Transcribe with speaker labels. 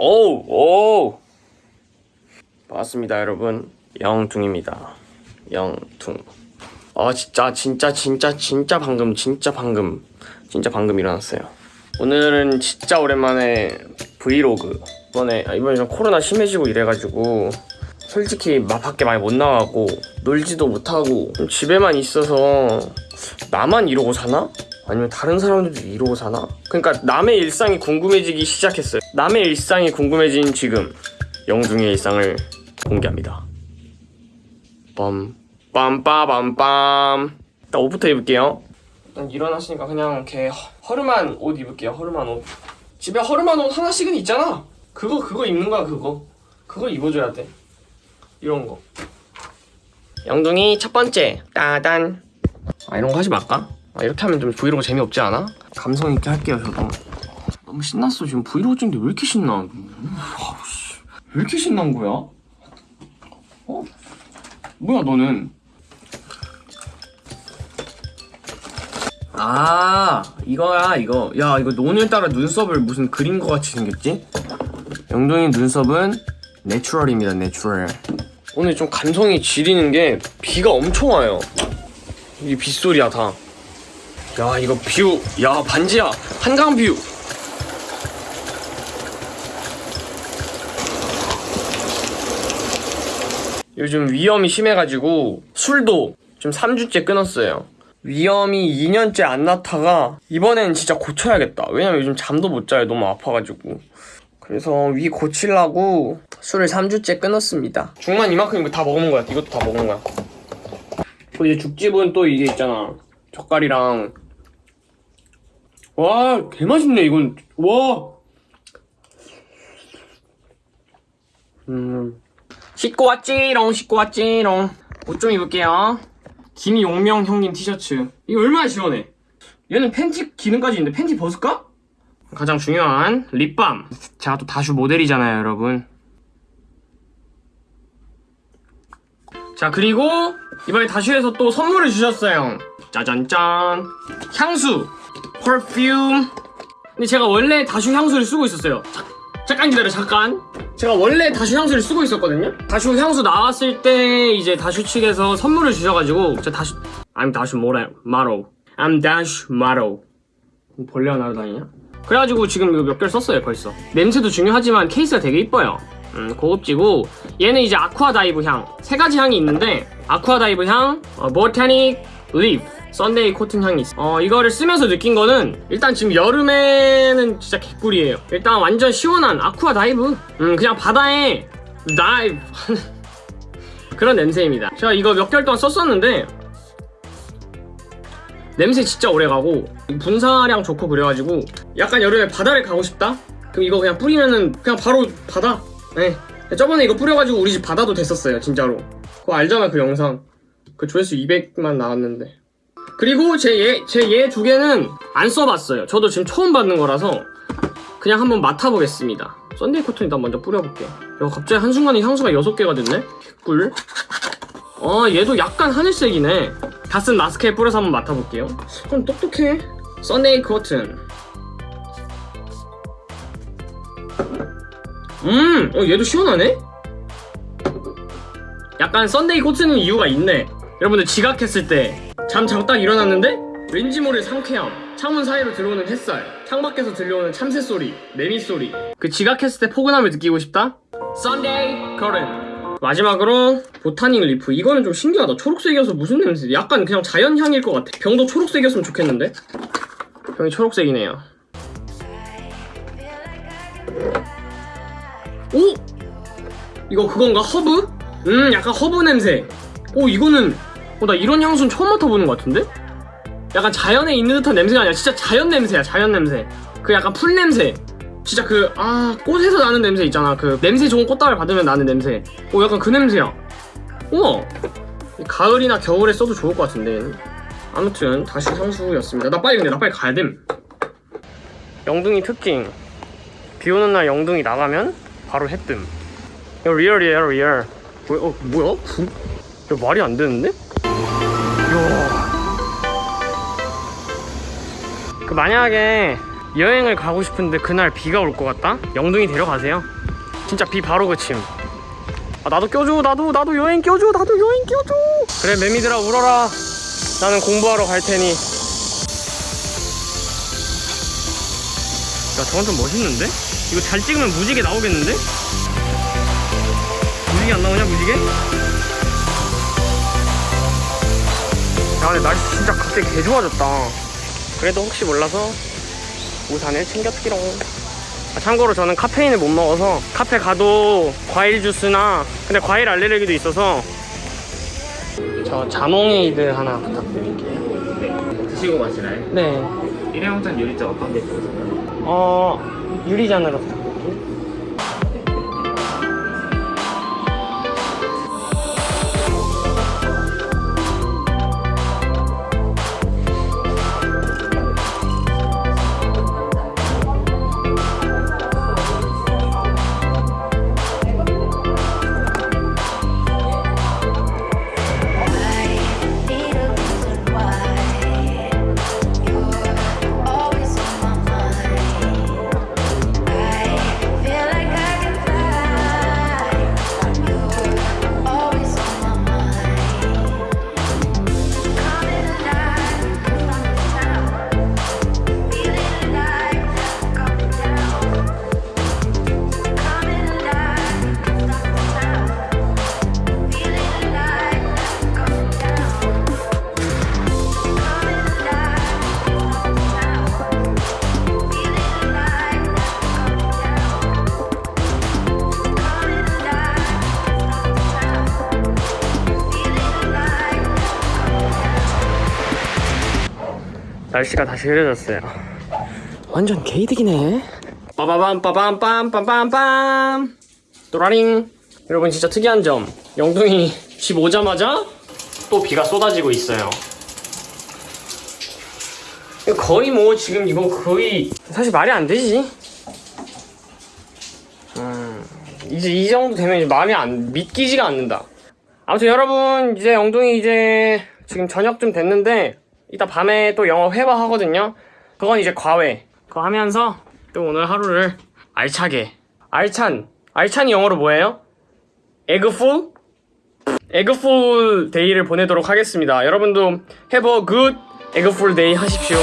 Speaker 1: 오우 오우. 반갑습니다 여러분. 영둥입니다. 영둥 아 진짜 진짜 진짜 진짜 방금 진짜 방금 진짜 방금 일어났어요. 오늘은 진짜 오랜만에 브이로그. 이번에 아, 이번에 좀 코로나 심해지고 이래가지고 솔직히 막 밖에 많이 못 나가고 놀지도 못하고 좀 집에만 있어서 나만 이러고 사나? 아니면 다른 사람들도 이러고 사나? 그러니까 남의 일상이 궁금해지기 시작했어요 남의 일상이 궁금해진 지금 영둥이의 일상을 공개합니다. 빰 빰빠밤빰. 일단 옷부터 입을게요. 일단 일어났으니까 그냥 이렇게 허- 허름한 옷 입을게요 허름한 옷. 집에 허름한 옷 하나씩은 있잖아. 그거 그거 입는 거야 그거. 그거 입어줘야 돼. 이런 거. 영둥이 첫 번째. 따단. 아 이런 거 하지 말까? 아, 이렇게 하면 좀 브이로그 재미없지 않아? 감성 있게 할게요 저도 너무 신났어 지금 브이로그 찍는데 왜 이렇게 신나 씨. 왜 이렇게 신난 거야? 어? 뭐야 너는 아 이거야 이거 야 이거 오늘따라 눈썹을 무슨 그린 거 같이 생겼지? 영동이 눈썹은 natural입니다 natural 오늘 좀 감성이 지리는 게 비가 엄청 와요 이 빗소리야 다야 이거 view, 야 반지야 한강 view. 요즘 위염이 심해가지고 술도 좀 3주째 끊었어요. 위염이 2년째 안 나아가 이번엔 진짜 고쳐야겠다. 왜냐면 요즘 잠도 못 자요. 너무 아파가지고. 그래서 위 고치려고 술을 3주째 끊었습니다. 죽만 이만큼 이거 다 먹는 거야. 이것도 다 먹는 거야. 그 이제 죽집은 또 이게 있잖아. 젓갈이랑 와, 개 맛있네, 이건. 와! 음. 씻고 왔지롱, 씻고 왔지롱. 옷 좀 입을게요. 김용명 형님 티셔츠. 이거 얼마나 시원해. 얘는 팬티 기능까지 있는데 팬티 벗을까? 가장 중요한 립밤. 제가 또 다슈 모델이잖아요, 여러분. 자, 그리고 이번에 다슈에서 또 선물을 주셨어요. 짜잔짠. 향수. 퍼퓸 근데 제가 원래 다슈 향수를 쓰고 있었어요 자, 잠깐 기다려 잠깐 제가 원래 다슈 향수를 쓰고 있었거든요? 다슈 향수 나왔을 때 이제 다슈 측에서 선물을 주셔가지고 저 다슈 I'm 다슈 모래 마로 I'm 다슈 마로 벌레가 날아다니냐? 그래가지고 지금 이거 몇 개를 썼어요 벌써. 냄새도 중요하지만 케이스가 되게 이뻐요. 음, 고급지고 얘는 이제 Aqua Dive 향. 세 가지 향이 있는데 Aqua Dive 향, 어, Botanic Leaf, Sunday Cotton 향이 있어. 어 이거를 쓰면서 느낀 거는 일단 지금 여름에는 진짜 개꿀이에요. 일단 완전 시원한 Aqua Dive. 음 그냥 바다에 dive. 그런 냄새입니다. 제가 이거 몇 개월 동안 썼었는데 냄새 진짜 오래가고 분사량 좋고 그래가지고 약간 여름에 바다를 가고 싶다? 그럼 이거 그냥 뿌리면은 그냥 바로 바다? 네. 저번에 이거 뿌려가지고 우리 집 바다도 됐었어요 진짜로. 그거 알잖아 그 영상. 그 조회수 200만 나왔는데 그리고 제얘제얘두 개는 안 써봤어요 저도 지금 처음 받는 거라서 그냥 한번 맡아보겠습니다 Sunday Cotton 일단 먼저 뿌려볼게요 야 갑자기 한순간에 향수가 6개가 됐네 꿀 어, 얘도 약간 하늘색이네. 다쓴 마스크에 뿌려서 한번 맡아볼게요. 좀 똑똑해. Sunday Cotton. 음, 어, 얘도 시원하네? 약간 Sunday Cotton은 이유가 있네. 여러분들 지각했을 때 잠 자고 딱 일어났는데 왠지 모를 상쾌함. 창문 사이로 들어오는 햇살. 창밖에서 들려오는 참새 소리, 매미 소리. 그 지각했을 때 포근함을 느끼고 싶다? Sunday Cotton. 마지막으로 Botanic Leaf 이거는 좀 신기하다 초록색이어서 무슨 냄새 약간 그냥 자연향일 것 같아 병도 초록색이었으면 좋겠는데 병이 초록색이네요 오? 이거 그건가? 허브? 음 약간 허브 냄새 오 이거는 어, 나 이런 향수는 처음 맡아보는 것 같은데? 약간 자연에 있는 듯한 냄새가 아니라 진짜 자연 냄새야 자연 냄새. 그 약간 풀 냄새. 진짜 그 아 꽃에서 나는 냄새 있잖아. 그 냄새 좋은 꽃다발 받으면 나는 냄새. 오 약간 그 냄새야. 우와! 가을이나 겨울에 써도 좋을 것 같은데 아무튼 다시 향수였습니다. 나 빨리 근데 나 빨리 가야 됨. 영둥이 특징. 비 오는 날 영둥이 나가면 바로 해뜸. 이거 리얼이에요 리얼. 뭐야 어, 뭐야? 부... 야 말이 안 되는데? 그 만약에 여행을 가고 싶은데 그날 비가 올 것 같다? 영둥이 데려가세요 진짜 비 바로 그침 아 나도 껴줘 나도 나도 여행 껴줘 나도 여행 껴줘 그래 매미들아 울어라 나는 공부하러 갈 테니 야 저건 좀 멋있는데? 이거 잘 찍으면 무지개 나오겠는데? 무지개 안 나오냐 무지개? 야 근데 날씨 진짜 갑자기 개 좋아졌다 그래도 혹시 몰라서 우산을 챙겼기롱 아, 참고로 저는 카페인을 못 먹어서 카페 가도 과일 주스나 근데 과일 알레르기도 있어서 저 자몽에이드 하나 부탁드릴게요
Speaker 2: 드시고 마시나요?
Speaker 1: 네
Speaker 2: 일회용잔 유리잔 어떤 게 좋으세요?
Speaker 1: 어 유리잔으로 부탁드릴게요 날씨가 다시 흐려졌어요. 완전 개이득이네. 빠바밤 빠밤 빰빰빰빰 또라링 여러분 진짜 특이한 점 영둥이 집 오자마자 또 비가 쏟아지고 있어요. 거의 뭐 지금 이거 거의 사실 말이 안 되지. 음, 이제 이 정도 되면 이제 마음이 안 믿기지가 않는다. 아무튼 여러분 이제 영둥이 이제 지금 저녁쯤 됐는데 이따 밤에 또 영어 회화 하거든요. 그건 이제 과외. 그거 하면서 또 오늘 하루를 알차게 알찬 알찬이 영어로 뭐예요? egg full? Egg full day를 보내도록 하겠습니다. 여러분도 have a good egg full day 하십시오.